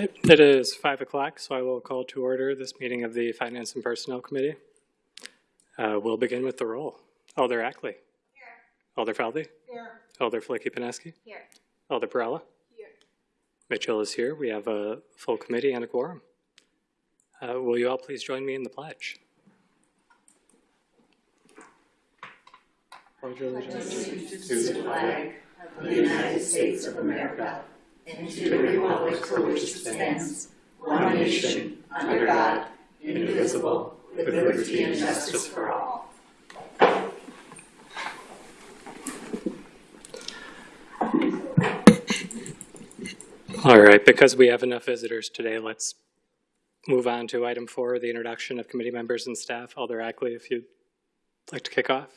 right, it is five o'clock, so I will call to order this meeting of the Finance and Personnel Committee. Uh, We'll begin with the roll. Alder Ackley. Here. Alder Felde. Here. Alder Filicky Peneski. Here. Alder Perrella. Here. Mitchell is here. We have a full committee and a quorum. Uh, Will you all please join me in the pledge? Pledge allegiance to the flag of the United States of America and to the republic for which it stands, one nation, under God, indivisible, with liberty and justice for all. All right, because we have enough visitors today, let's move on to item four, the introduction of committee members and staff. Alder Ackley, if you'd like to kick off.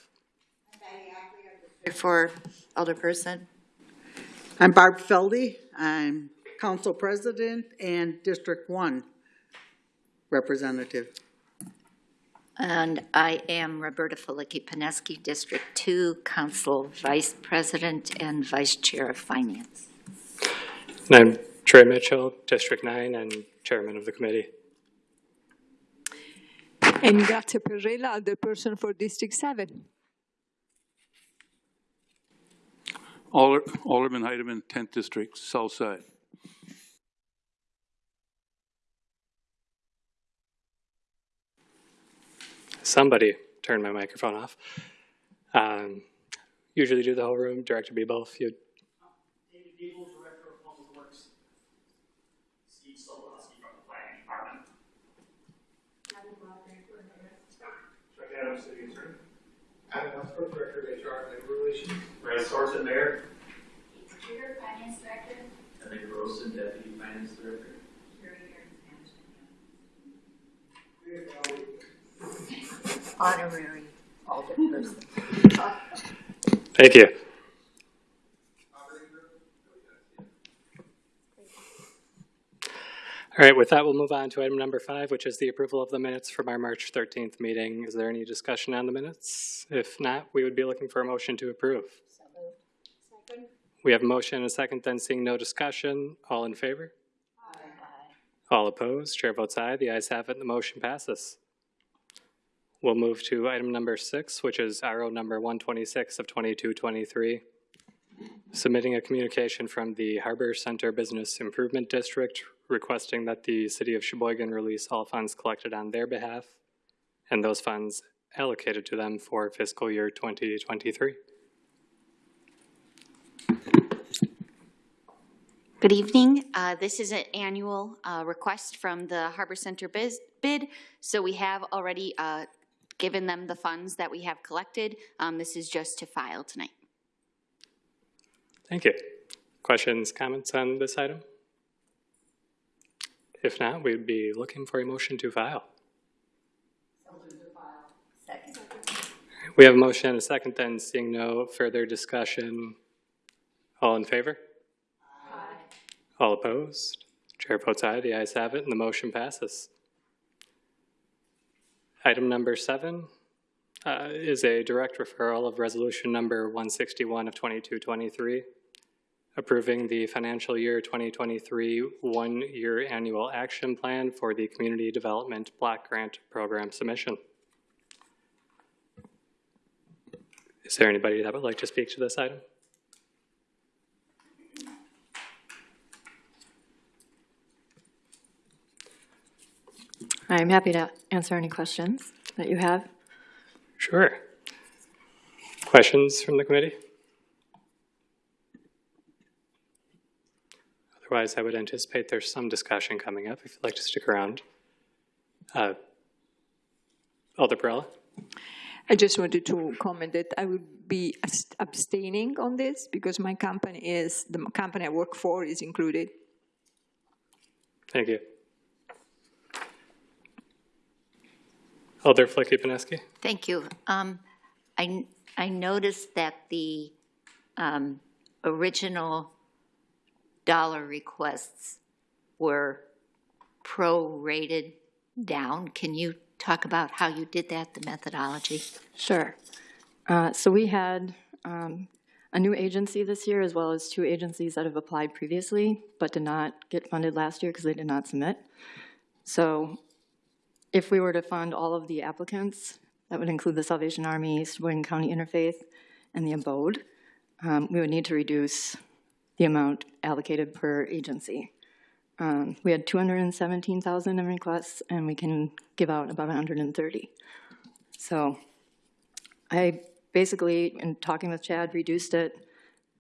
For Alderperson. I'm Barb Feldy. I'm council president and District One representative. And I am Roberta Filicky Peneski, District Two, Council Vice President and Vice Chair of Finance. And I'm Trey Mitchell, District Nine, and chairman of the committee. And Grazia Perrella, the person for District 7. Alder- Alderman Heidemann, 10th District, South Side. Somebody turn my microphone off. Um, Usually do the whole room, Director Beboff, you, David Gable, Director of Public Works. Steve Sokolowski from the Planning Department. Chuck Adams, City Attorney. Adam Westbrook, Director of HR and Labor Relations. Brad Sorensen, Mayor. Keith Tudor, Finance Director. Heather Grossen, Deputy Finance Director. Honorary Alderperson. thank you. All right, with that, we'll move on to item number five, which is the approval of the minutes from our March 13th meeting. Is there any discussion on the minutes? If not, we would be looking for a motion to approve. We have a motion and a second, then seeing no discussion. All in favor? All opposed? Chair votes aye. The ayes have it, the motion passes. We'll move to item number six, which is RO number 126 of 2223. Submitting a communication from the Harbor Center Business Improvement District requesting that the city of Sheboygan release all funds collected on their behalf and those funds allocated to them for fiscal year 2023. Good evening. Uh, This is an annual uh, request from the Harbor Center biz- bid, so we have already uh, given them the funds that we have collected. Um, This is just to file tonight. Thank you. Questions, comments on this item? If not, we'd be looking for a motion to file. We have a motion and a second, then seeing no further discussion. All in favor? Aye. All opposed? Chair votes aye, the ayes have it, and the motion passes. Item number seven uh, is a direct referral of resolution number 161 of 2223, approving the financial year 2023 one-year annual action plan for the Community Development Block Grant Program submission. Is there anybody that would like to speak to this item? I'm happy to answer any questions that you have. Sure. Questions from the committee? Otherwise, I would anticipate there's some discussion coming up if you'd like to stick around. Uh, Alder Perrella? I just wanted to comment that I would be abstaining on this because my company is, the company I work for is included. Thank you. Alder Filicky Peneski? Thank you. Um, I, I noticed that the, um, original dollar requests were prorated down. Can you talk about how you did that, the methodology? Sure. Uh, So we had um, a new agency this year, as well as two agencies that have applied previously, but did not get funded last year because they did not submit. So if we were to fund all of the applicants, that would include the Salvation Army, Sheboygan County Interfaith, and the Abode, um, we would need to reduce the amount allocated per agency. Um, We had 217,000 in requests, and we can give out about 130. So I basically, in talking with Chad, reduced it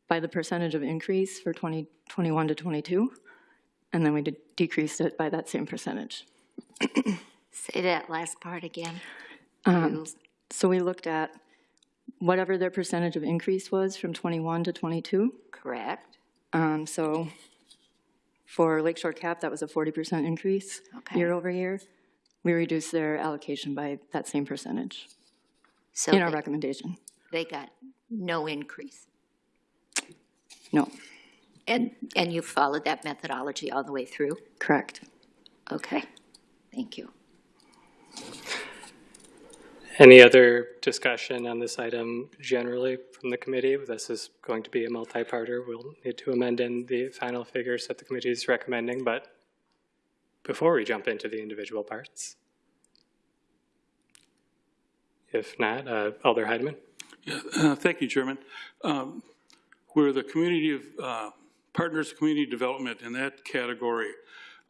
by the percentage of increase for 2021 to 22, and then we decreased it by that same percentage. Say that last part again. So we looked at whatever their percentage of increase was from 21 to 22. Correct. Um, So for Lakeshore Cap, that was a 40% increase Okay. year over year. We reduced their allocation by that same percentage So in our recommendation. they got no increase. No, And, and you followed that methodology all the way through? correct. Okay, thank you. Any other discussion on this item generally from the committee? This is going to be a multi-parter. We'll need to amend in the final figures that the committee is recommending, but before we jump into the individual parts. If not, uh, Alder Heidemann? Uh, Thank you, Chairman. Um, We're the community of, uh, Partners Community Development in that category.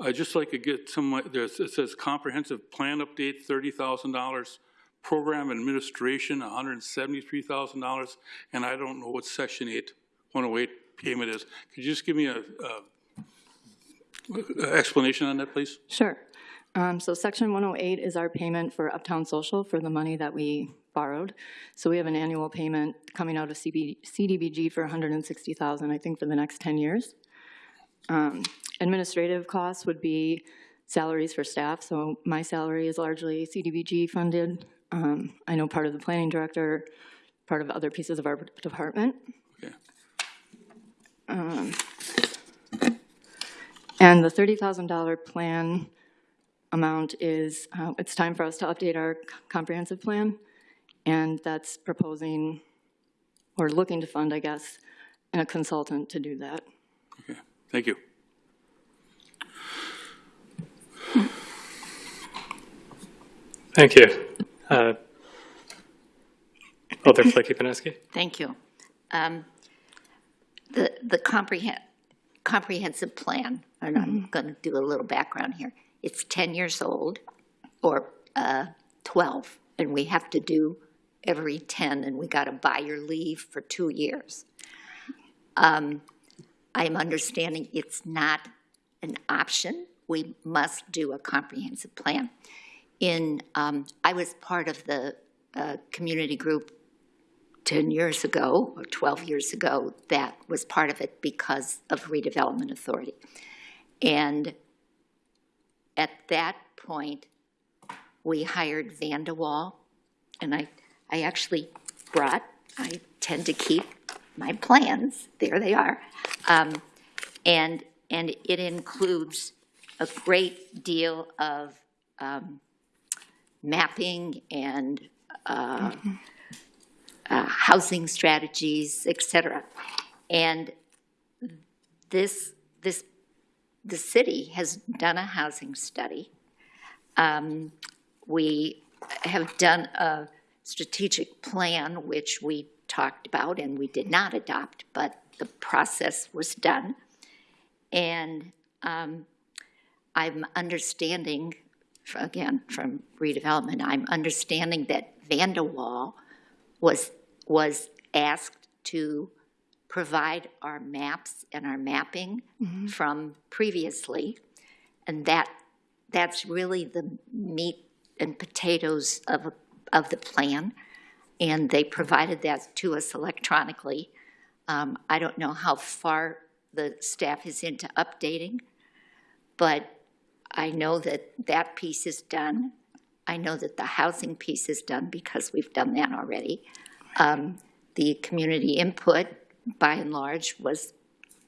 I'd just like to get some, there's, it says comprehensive plan update, thirty thousand dollars, program administration, hundred and seventy-three thousand dollars, and I don't know what section 8, 108 payment is. Could you just give me a, a explanation on that, please? Sure. Um, So Section 108 is our payment for Uptown Social for the money that we borrowed. So we have an annual payment coming out of CB CDBG for 160,000, I think, for the next 10 years. Um, Administrative costs would be salaries for staff, so my salary is largely CDBG funded. Um, I know part of the planning director, part of other pieces of our department. Okay. And the $30,000 plan amount is, uh, it's time for us to update our comprehensive plan, and that's proposing, or looking to fund, I guess, a consultant to do that. Okay, thank you. Thank you. Uh, Alder Filicky-Peneski? Thank you. Um, The, the comprehen- comprehensive plan, and I'm going to do a little background here. It's 10 years old, or uh, 12, and we have to do every 10, and we got to buy your leave for two years. Um, I'm understanding it's not an option. We must do a comprehensive plan. In, um, I was part of the uh, community group 10 years ago, or 12 years ago, that was part of it because of redevelopment authority. And at that point, we hired Vandewalle, and I, I actually brought, I tend to keep my plans, there they are. Um, And, and it includes a great deal of um, mapping and uh, uh, housing strategies, et cetera. And this, this, the city has done a housing study. Um, We have done a strategic plan, which we talked about and we did not adopt, but the process was done. And um, I'm understanding, again, from redevelopment, I'm understanding that Vandewalle was, was asked to provide our maps and our mapping from previously. And that, that's really the meat and potatoes of, of the plan. And they provided that to us electronically. Um, I don't know how far the staff is into updating, but I know that that piece is done. I know that the housing piece is done because we've done that already. Um, The community input, by and large, was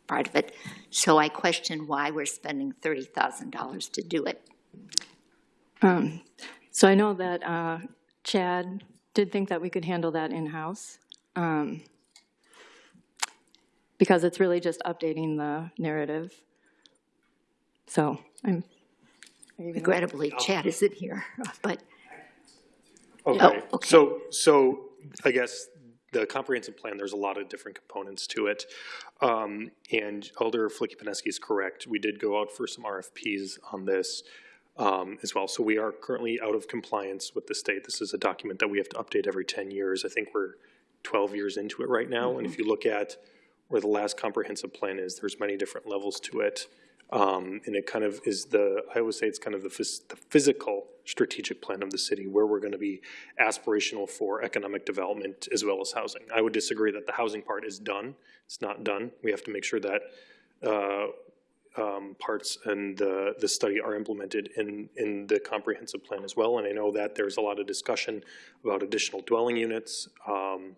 part of it. So I question why we're spending $30,000 to do it. So I know that uh, Chad did think that we could handle that in-house. Um, because it's really just updating the narrative. So I'm, Regrettably, Chad isn't here, but, Okay, Oh, okay. so, so I guess the comprehensive plan, there's a lot of different components to it. Um, and Alder Filicky-Peneski is correct. We did go out for some RFPs on this, um, as well. So we are currently out of compliance with the state. This is a document that we have to update every ten years. I think we're twelve years into it right now. And if you look at where the last comprehensive plan is, there's many different levels to it. Um, and it kind of is the, I always say it's kind of the phys- the physical strategic plan of the city, where we're gonna be aspirational for economic development as well as housing. I would disagree that the housing part is done. It's not done. We have to make sure that, uh, um, parts and the, the study are implemented in, in the comprehensive plan as well. And I know that there's a lot of discussion about additional dwelling units, um,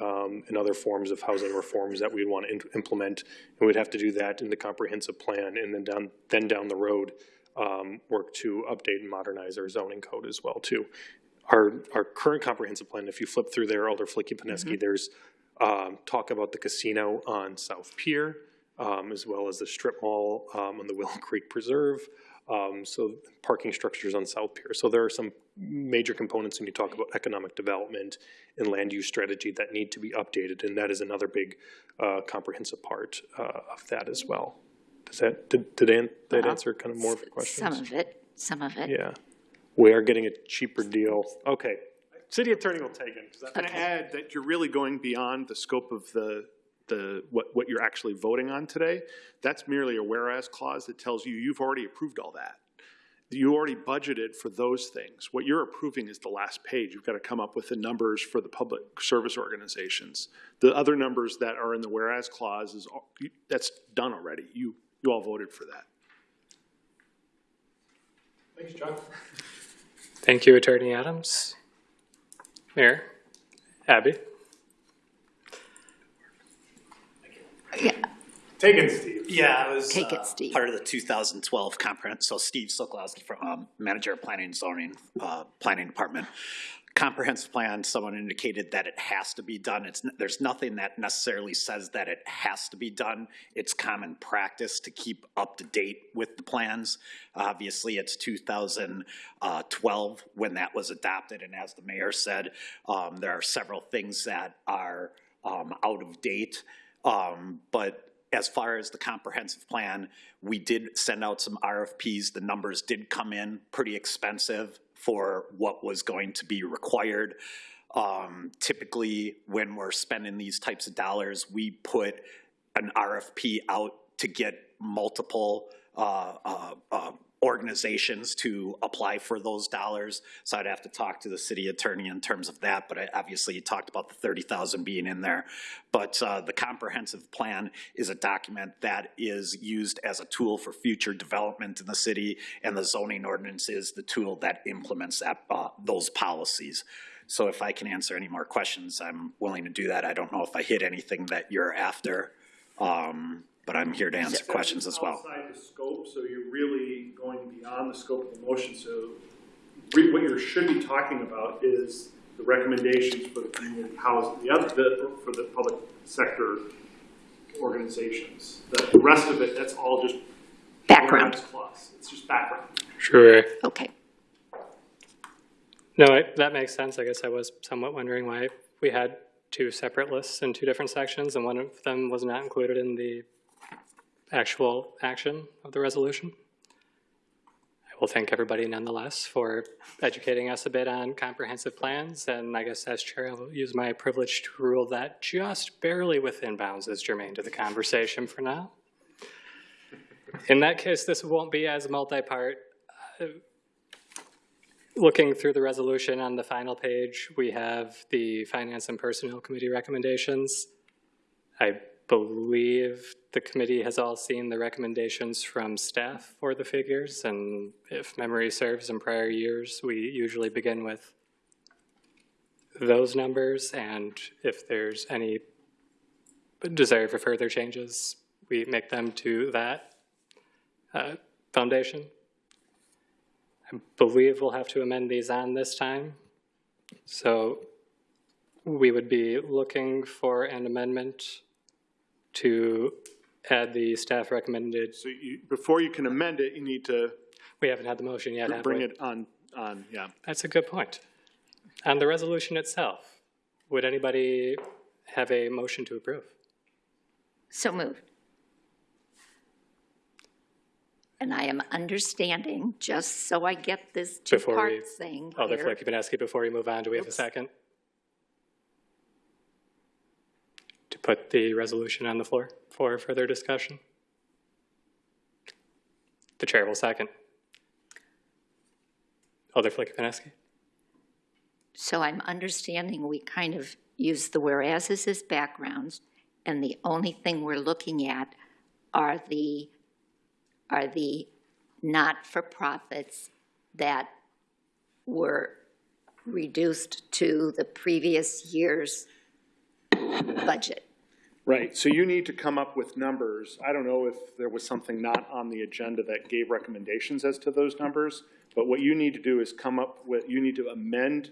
um, and other forms of housing reforms that we'd want to implement. And we'd have to do that in the comprehensive plan, and then down, then down the road, um, work to update and modernize our zoning code as well, too. Our, our current comprehensive plan, if you flip through there, Alder Filicky-Peneski, there's, um, talk about the casino on South Pier, um, as well as the strip mall, um, on the Willow Creek Preserve, um, so parking structures on South Pier. So there are some major components when you talk about economic development and land use strategy that need to be updated, and that is another big, uh, comprehensive part, uh, of that as well. Does that, did, did an- that answer kind of more of your questions? some of it, some of it. Yeah. We are getting a cheaper deal. Okay. City attorney will take it, I'm going to add that you're really going beyond the scope of the, the, what, what you're actually voting on today. That's merely a whereas clause that tells you you've already approved all that. You already budgeted for those things. What you're approving is the last page. You've got to come up with the numbers for the public service organizations. The other numbers that are in the whereas clause is, that's done already. You, you all voted for that. Thanks, John. Thank you, Attorney Adams. Mayor, Abby? Yeah, Take it, Steve. Yeah, I was Take it, uh, Steve. part of the 2012 comprehensive, so Steve Sokolowski from um, Manager of Planning and Zoning, uh, Planning Department. Comprehensive plan, someone indicated that it has to be done. It's, there's nothing that necessarily says that it has to be done. It's common practice to keep up to date with the plans. Obviously, it's 2012 when that was adopted, and as the mayor said, um, there are several things that are um, out of date. Um, But as far as the comprehensive plan, we did send out some RFPs. The numbers did come in pretty expensive for what was going to be required. Um, Typically, when we're spending these types of dollars, we put an RFP out to get multiple uh, uh, uh, organizations to apply for those dollars. So I'd have to talk to the city attorney in terms of that, but I- obviously you talked about the thirty thousand being in there. But uh, the comprehensive plan is a document that is used as a tool for future development in the city, and the zoning ordinance is the tool that implements that, uh, those policies. So if I can answer any more questions, I'm willing to do that. I don't know if I hit anything that you're after, um, but I'm here to answer questions as well. Outside the scope, so you're really going beyond the scope of the motion, so re- what you should be talking about is the recommendations for the community housing, the other, the, for the public sector organizations. The the rest of it, that's all just. Background. Plus, it's just background. Sure. okay. No, I- that makes sense. I guess I was somewhat wondering why we had two separate lists in two different sections, and one of them was not included in the actual action of the resolution. I will thank everybody nonetheless for educating us a bit on comprehensive plans, and I guess as chair, I will use my privilege to rule that just barely within bounds is germane to the conversation for now. In that case, this won't be as multi-part. Uh, Looking through the resolution on the final page, we have the Finance and Personnel Committee recommendations. I believe the committee has all seen the recommendations from staff for the figures, and if memory serves in prior years, we usually begin with those numbers, and if there's any desire for further changes, we make them to that uh, foundation. I believe we'll have to amend these on this time. So we would be looking for an amendment to add the staff recommended, So you, before you can amend it, you need to we haven't had the motion yet, have bring we? it on, on, yeah. That's a good point. On the resolution itself, would anybody have a motion to approve? So moved. And I am understanding, just so I get this Before we- two-part thing Alder here. Filicky-Peneski, before we move on, do we have a second? Put the resolution on the floor for further discussion? The chair will second. Alder Filicky-Peneski? So I'm understanding we kind of use the whereases as backgrounds, and the only thing we're looking at are the, are the not-for-profits that were reduced to the previous year's budget. Right, so you need to come up with numbers. I don't know if there was something not on the agenda that gave recommendations as to those numbers, but what you need to do is come up with, you need to amend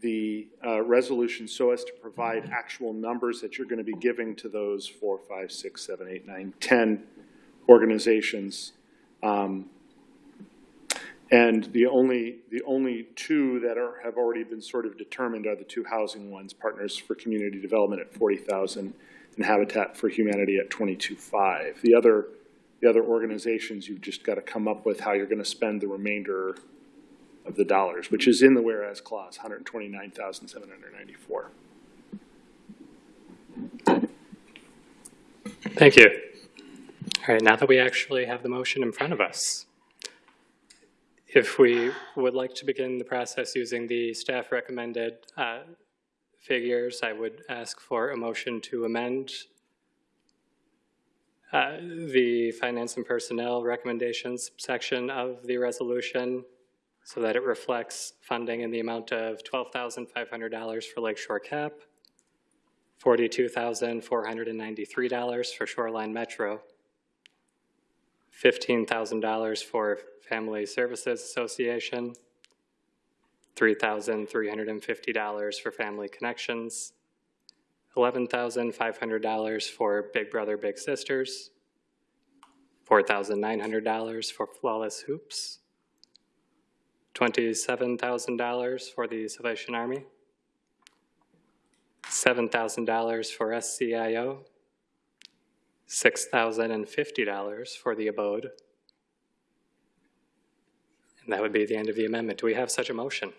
the uh, resolution so as to provide actual numbers that you're going to be giving to those four, five, six, seven, eight, nine, 10 organizations. Um, And the only, the only two that are, have already been sort of determined are the two housing ones, Partners for Community Development at 40,000 and Habitat for Humanity at 22.5. The other, the other organizations, you've just got to come up with how you're going to spend the remainder of the dollars, which is in the whereas clause, 129,794. Thank you. All right, now that we actually have the motion in front of us, if we would like to begin the process using the staff recommended uh, figures, I would ask for a motion to amend uh, the finance and personnel recommendations section of the resolution so that it reflects funding in the amount of $12,500 for Lakeshore Cap, $42,493 for Shoreline Metro, $15,000 for Family Services Association, $3,350 for Family Connections, $11,500 for Big Brother Big Sisters, $4,900 for Flawless Hoops, $27,000 for the Salvation Army, $7,000 for SCIO, $6,050 for the abode. And that would be the end of the amendment. Do we have such a motion?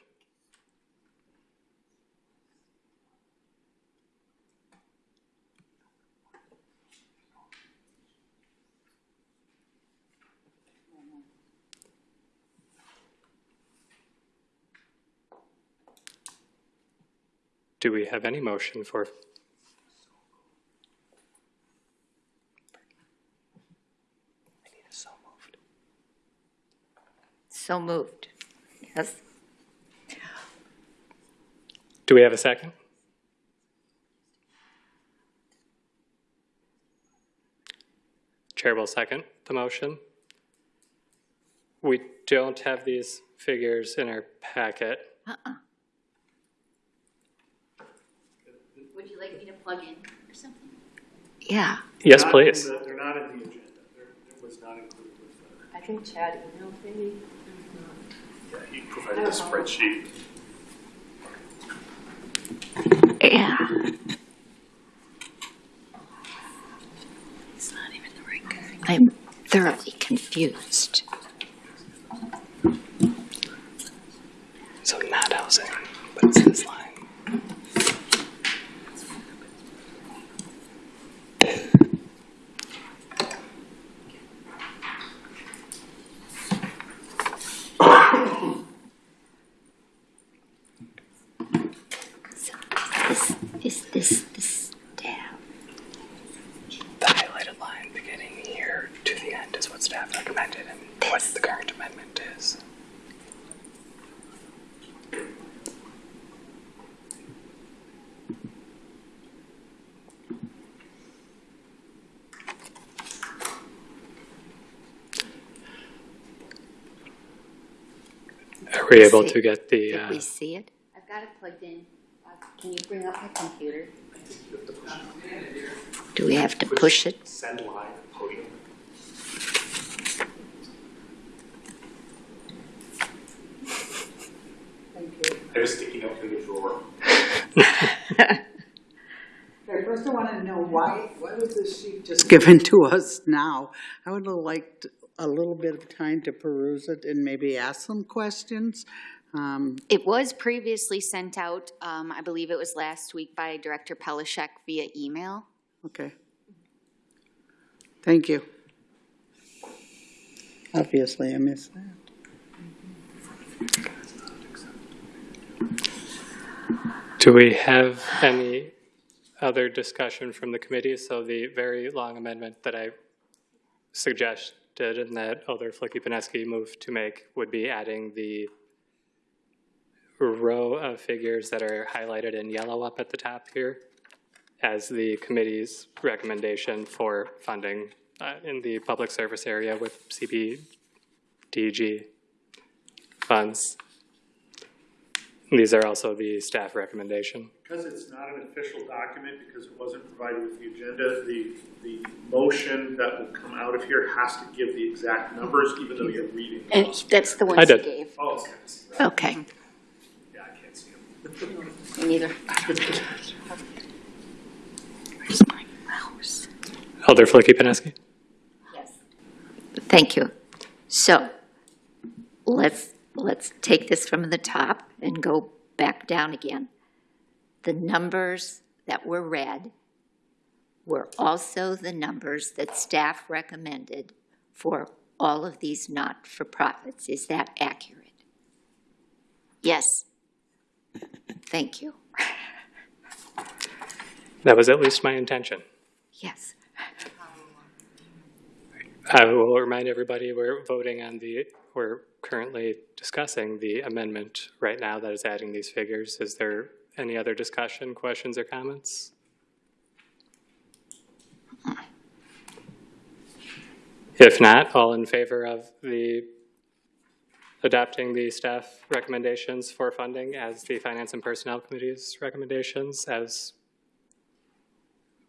Do we have any motion for So moved. Yes. Do we have a second? Chair will second the motion. We don't have these figures in our packet. Uh-uh. Would you like me to plug in or something? Yeah. Yes, please. They're not in the agenda. It was not included with I think Chad emailed maybe. The, he provided the spreadsheet. Yeah. I'm thoroughly confused. So not housing, but it's this line. So this, is this the staff? The highlighted line beginning here to the end is what staff recommended and what the current amendment is. Are we able to get the, Did uh, we see it? I've got it plugged in. Uh, Can you bring up my computer? Do we have to push it? Send live podium. I was sticking up in the drawer. Okay, first I want to know why, why was this sheet just given to us now? I would have liked a little bit of time to peruse it and maybe ask some questions. Um, It was previously sent out, um, I believe it was last week by Director Pelishek via email. Okay. Thank you. Obviously, I missed that. Do we have any other discussion from the committee? So the very long amendment that I suggested and that other Filicky-Peneski moved to make would be adding the row of figures that are highlighted in yellow up at the top here as the committee's recommendation for funding uh, in the public service area with CDBG funds. These are also the staff recommendation. Because it's not an official document, because it wasn't provided with the agenda, the, the motion that will come out of here has to give the exact numbers, even though you're reading And those. that's the I ones you did. gave. Oh, okay. Okay, Yeah, I can't see them. me neither. Oh, Alder Filicky-Peneski? Thank you. So let's, let's take this from the top and go back down again. The numbers that were read were also the numbers that staff recommended for all of these not-for-profits. Is that accurate? Yes. Thank you. That was at least my intention. Yes. I will remind everybody, we're voting on the, we're currently discussing the amendment right now that is adding these figures. Is there any other discussion, questions, or comments? If not, all in favor of the, adopting the staff recommendations for funding as the Finance and Personnel Committee's recommendations as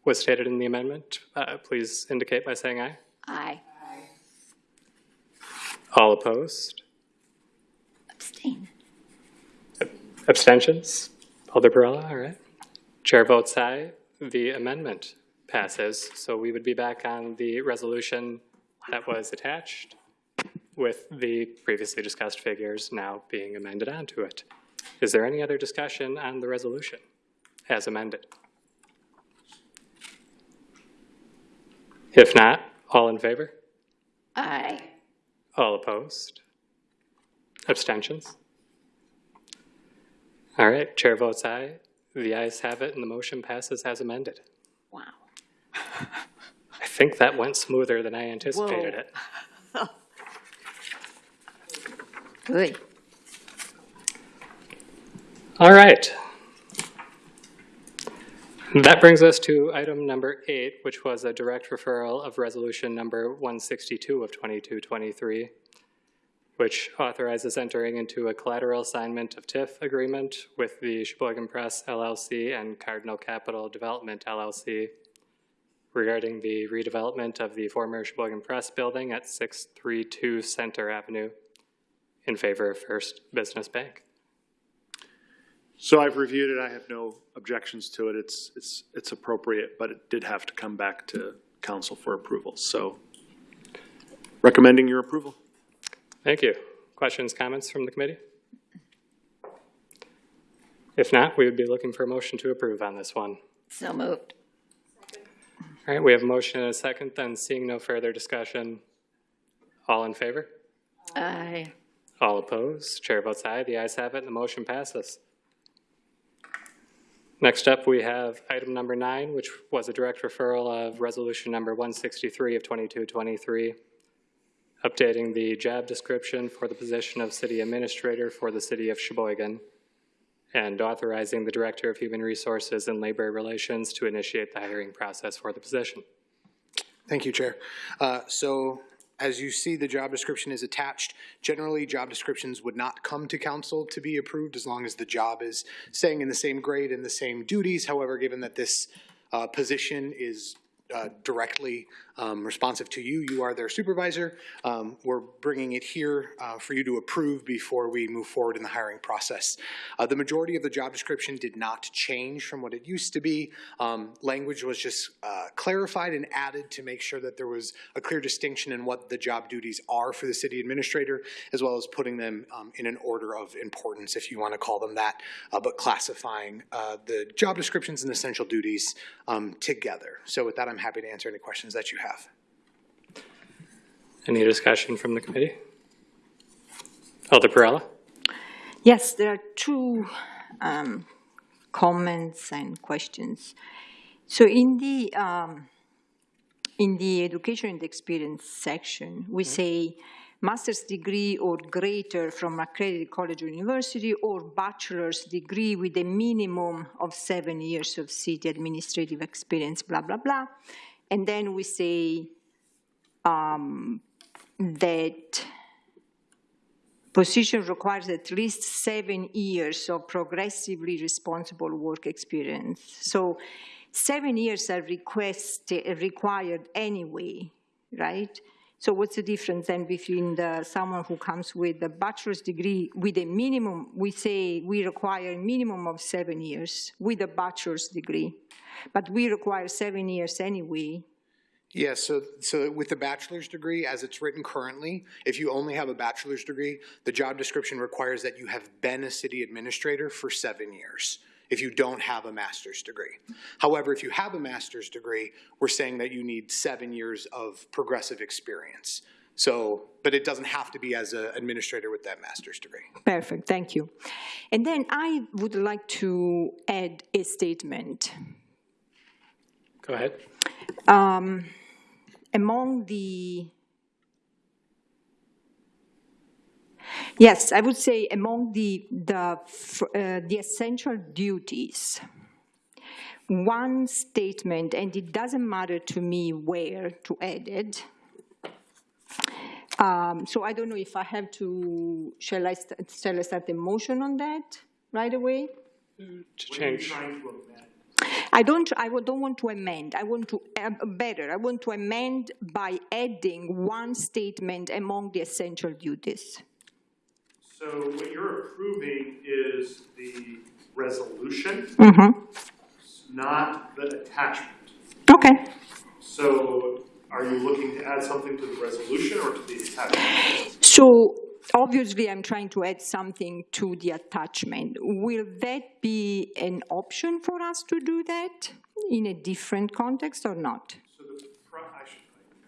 was stated in the amendment, uh, please indicate by saying aye. Aye. All opposed? Abstain. Abstentions? Alder Perrella, all right. Chair votes aye. The amendment passes. So we would be back on the resolution that was attached with the previously discussed figures now being amended onto it. Is there any other discussion on the resolution as amended? If not, all in favor? Aye. All opposed? Abstentions? All right, chair votes aye. The ayes have it and the motion passes as amended. Wow. I think that went smoother than I anticipated it. Good. All right. That brings us to item number eight, which was a direct referral of resolution number 162 of 2223, which authorizes entering into a collateral assignment of TIF agreement with the Sheboygan Press LLC and Cardinal Capital Development LLC regarding the redevelopment of the former Sheboygan Press building at 632 Center Avenue in favor of First Business Bank. So I've reviewed it, I have no objections to it, it's, it's, it's appropriate, but it did have to come back to council for approval, so recommending your approval. Thank you. Questions, comments from the committee? If not, we would be looking for a motion to approve on this one. So moved. All right, we have a motion and a second, then seeing no further discussion. All in favor? Aye. All opposed? Chair votes aye. The ayes have it and the motion passes. Next up, we have item number nine, which was a direct referral of resolution number 163 of 2223, updating the job description for the position of city administrator for the city of Sheboygan, and authorizing the Director of Human Resources and Labor Relations to initiate the hiring process for the position. Thank you, Chair. Uh, So as you see, the job description is attached. Generally, job descriptions would not come to council to be approved as long as the job is staying in the same grade and the same duties. However, given that this uh, position is uh, directly um, responsive to you, you are their supervisor, um, we're bringing it here uh, for you to approve before we move forward in the hiring process. Uh, The majority of the job description did not change from what it used to be. Um, Language was just uh, clarified and added to make sure that there was a clear distinction in what the job duties are for the city administrator, as well as putting them um, in an order of importance, if you want to call them that, uh, but classifying uh, the job descriptions and essential duties um, together. So with that, I'm happy to answer any questions that you have. Any discussion from the committee? Alder Perrella? Yes, there are two um, comments and questions. So in the, um, in the education and experience section, we say master's degree or greater from accredited college or university or bachelor's degree with a minimum of seven years of city administrative experience, blah, blah, blah. And then we say um, that position requires at least seven years of progressively responsible work experience. So seven years are requested, required anyway, right? So what's the difference then between the, someone who comes with a bachelor's degree with a minimum, we say we require a minimum of seven years with a bachelor's degree, but we require seven years anyway. Yes, so, so with the bachelor's degree, as it's written currently, if you only have a bachelor's degree, the job description requires that you have been a city administrator for seven years if you don't have a master's degree. However, if you have a master's degree, we're saying that you need seven years of progressive experience. So, but it doesn't have to be as an administrator with that master's degree. Perfect, thank you. And then I would like to add a statement. Go ahead. Um, among the, yes, I would say among the, the, uh, the essential duties, one statement, and it doesn't matter to me where to add it. Um, so I don't know if I have to, shall I, st- shall I start a motion on that right away? To change. I don't, I don't want to amend, I want to, uh, better, I want to amend by adding one statement among the essential duties. So what you're approving is the resolution, mm-hmm. not the attachment. Okay. So are you looking to add something to the resolution or to the attachment? So obviously, I'm trying to add something to the attachment. Will that be an option for us to do that in a different context or not? So the, pro- I should,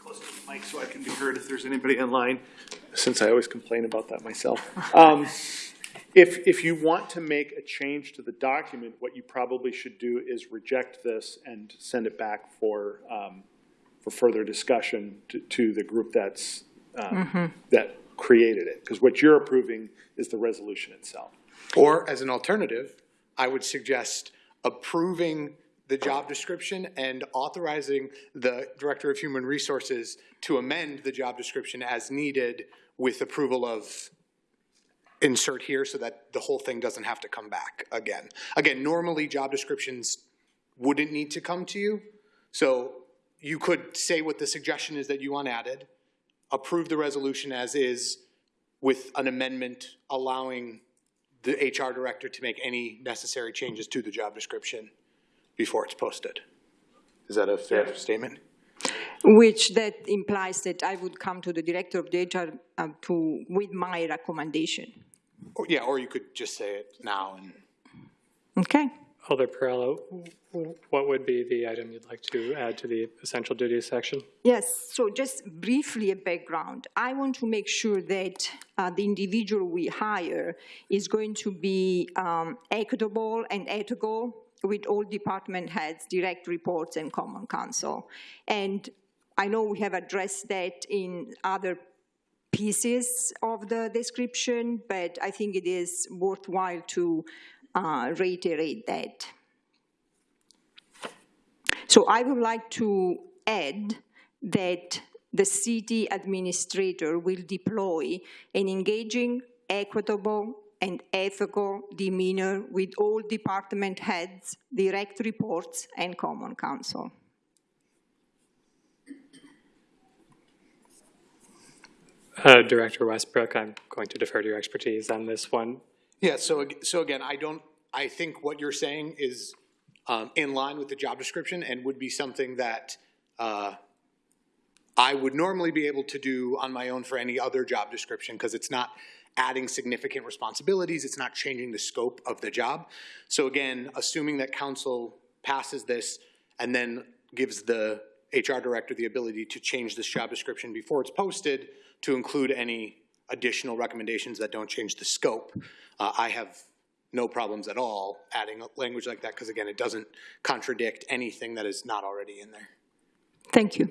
close the mic so I can be heard if there's anybody online, since I always complain about that myself. Um, If, if you want to make a change to the document, what you probably should do is reject this and send it back for, um, for further discussion to, to the group that's, um, that created it. Because what you're approving is the resolution itself. Or as an alternative, I would suggest approving the job description and authorizing the Director of Human Resources to amend the job description as needed with approval of insert here so that the whole thing doesn't have to come back again. Again, normally job descriptions wouldn't need to come to you. So you could say what the suggestion is that you want added, approve the resolution as is with an amendment allowing the HR director to make any necessary changes to the job description before it's posted. Is that a fair statement? Which that implies that I would come to the director of the HR uh, to, with my recommendation. Or- Yeah, or you could just say it now and. Okay? Alder Perrella, what would be the item you'd like to add to the essential duties section? Yes, so just briefly a background. I want to make sure that uh, the individual we hire is going to be um, equitable and ethical with all department heads, direct reports, and common council. And I know we have addressed that in other pieces of the description, but I think it is worthwhile to uh, reiterate that. So I would like to add that the city administrator will deploy an engaging, equitable, and ethical demeanor with all department heads, direct reports, and common council. Uh, Director Westbrook, I'm going to defer to your expertise on this one. Yeah, so, so again, I don't, I think what you're saying is um, in line with the job description and would be something that uh, I would normally be able to do on my own for any other job description, because it's not adding significant responsibilities, it's not changing the scope of the job. So again, assuming that council passes this and then gives the HR director the ability to change this job description before it's posted to include any additional recommendations that don't change the scope, uh, I have no problems at all adding a language like that, because again, it doesn't contradict anything that is not already in there. Thank you.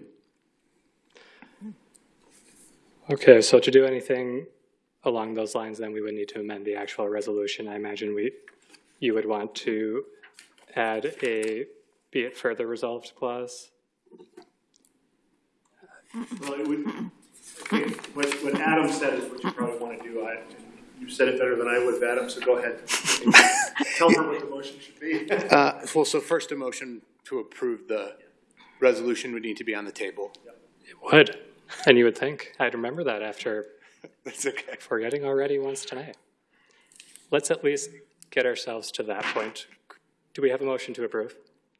Okay, so to do anything along those lines, then we would need to amend the actual resolution. I imagine we, you would want to add a be it further resolved clause. Well, it would, okay, what, what Adam said is what you probably want to do. I, you said it better than I would, Adam, so go ahead. Tell her what the motion should be. Uh, Well, so first a motion to approve the resolution would need to be on the table. It would, and you would think, I'd remember that after That's okay. forgetting already once tonight. Let's at least get ourselves to that point. Do we have a motion to approve?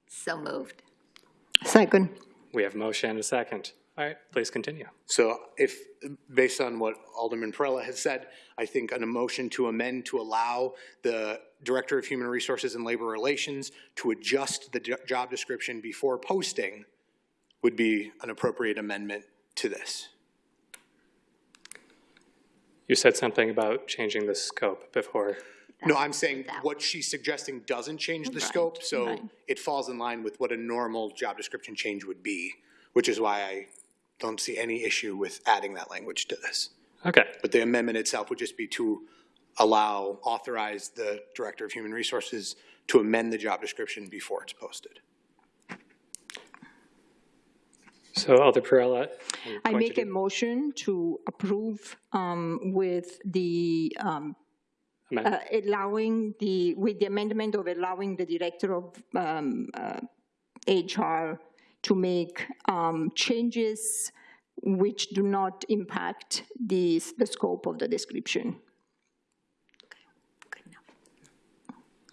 So moved. Second. We have a motion and a second. All right, please continue. So if, based on what Alderman Perrella has said, I think an motion to amend to allow the Director of Human Resources and Labor Relations to adjust the job description before posting would be an appropriate amendment to this. You said something about changing the scope before. No, I'm saying what she's suggesting doesn't change the scope, so right. it falls in line with what a normal job description change would be, which is why I don't see any issue with adding that language to this. Okay, But the amendment itself would just be to allow, authorize the Director of Human Resources to amend the job description before it's posted. so Alder Perrella. I'm I going to make a motion to approve um, with the, um, uh, allowing the, with the amendment of allowing the Director of um, uh, HR to make um, changes which do not impact the, the scope of the description.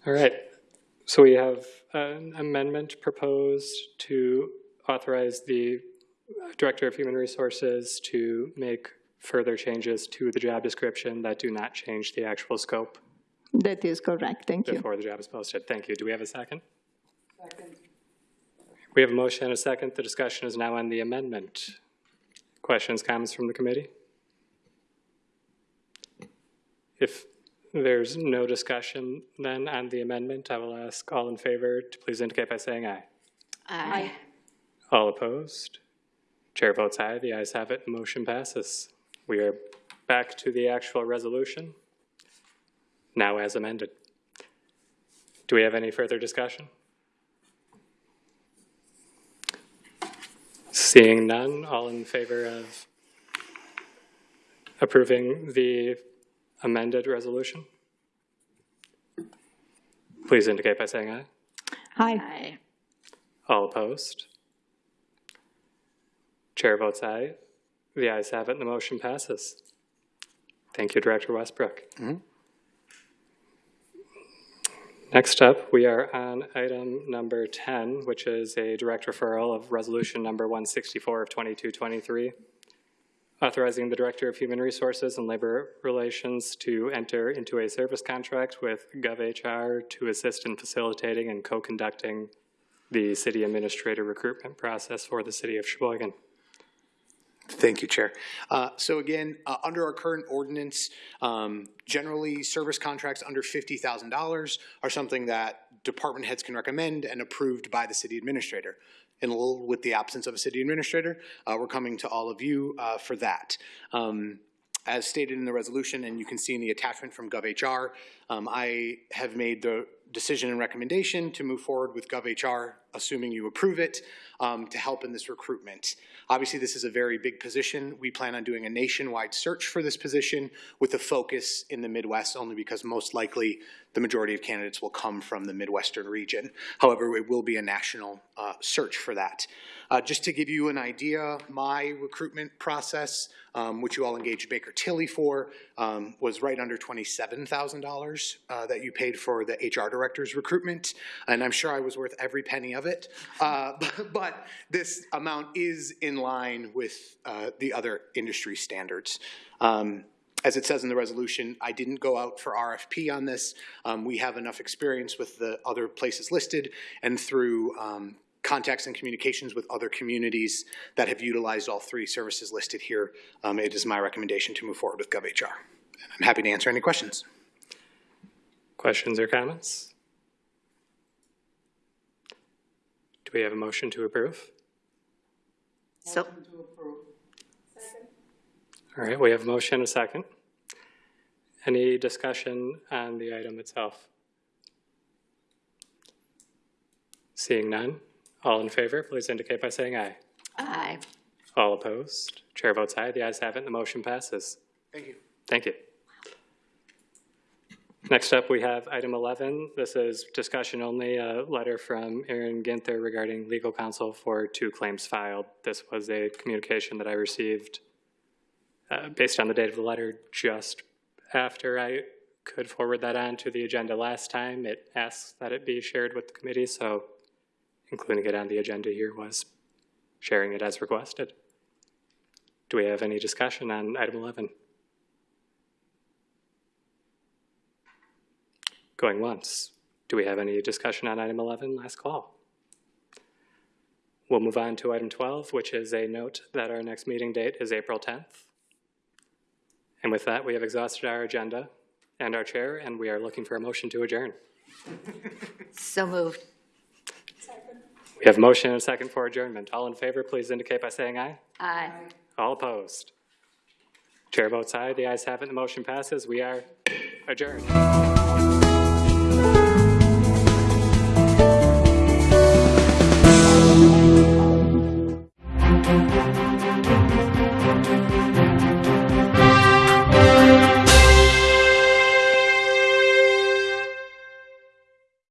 All right, so we have an amendment proposed to authorize the Director of Human Resources to make further changes to the job description that do not change the actual scope That is correct, thank you. before the job is posted. Thank you. Do we have a second? Second. We have a motion and a second. The discussion is now on the amendment. Questions, comments from the committee? If there's no discussion then on the amendment, I will ask all in favor to please indicate by saying aye. Aye. All opposed? Chair votes aye. The ayes have it. Motion passes. We are back to the actual resolution, now as amended. Do we have any further discussion? Seeing none, all in favor of approving the amended resolution? Please indicate by saying aye. Aye. Aye. All opposed? Chair votes aye. The ayes have it and the motion passes. Thank you, Director Westbrook. Mm-hmm. Next up, we are on item number 10, which is a direct referral of resolution number 164 of 2223, authorizing the Director of Human Resources and Labor Relations to enter into a service contract with GovHR to assist in facilitating and co-conducting the city administrator recruitment process for the city of Sheboygan. Thank you, Chair. Uh, So again, uh, under our current ordinance, um, generally, service contracts under $50,000 are something that department heads can recommend and approved by the city administrator. And with the absence of a city administrator, uh, we're coming to all of you uh, for that. Um, As stated in the resolution, and you can see in the attachment from GovHR, um, I have made the decision and recommendation to move forward with GovHR, assuming you approve it, um, to help in this recruitment. Obviously, this is a very big position. We plan on doing a nationwide search for this position with a focus in the Midwest, only because most likely the majority of candidates will come from the Midwestern region. However, it will be a national uh, search for that. Uh, Just to give you an idea, my recruitment process, um, which you all engaged Baker Tilly for, um, was right under $27,000 uh, that you paid for the HR director's recruitment. And I'm sure I was worth every penny of it. Uh, But this amount is in line with uh, the other industry standards. Um, as it says in the resolution, I didn't go out for RFP on this. Um, we have enough experience with the other places listed and through um, contacts and communications with other communities that have utilized all three services listed here. Um, it is my recommendation to move forward with GovHR. And I'm happy to answer any questions. Questions or comments? Do we have a motion to approve? So, To approve. All right, we have a motion, a second. Any discussion on the item itself? Seeing none, all in favor, please indicate by saying aye. aye. All opposed? Chair votes aye. The ayes have it, and the motion passes. Thank you. Thank you. Next up, we have item 11. This is discussion only, a letter from Aaron Ginther regarding legal counsel for two claims filed. This was a communication that I received uh, based on the date of the letter just after I could forward that on to the agenda last time. It asks that it be shared with the committee, so including it on the agenda here was sharing it as requested. Do we have any discussion on item 11? Going once. Do we have any discussion on item 11? Last call. We'll move on to item 12, which is a note that our next meeting date is April 10th. And with that, we have exhausted our agenda and our chair, and we are looking for a motion to adjourn. So moved. We have motion and a second for adjournment. All in favor, please indicate by saying aye. Aye. All opposed. Chair votes aye. The ayes have it. The motion passes. We are adjourned.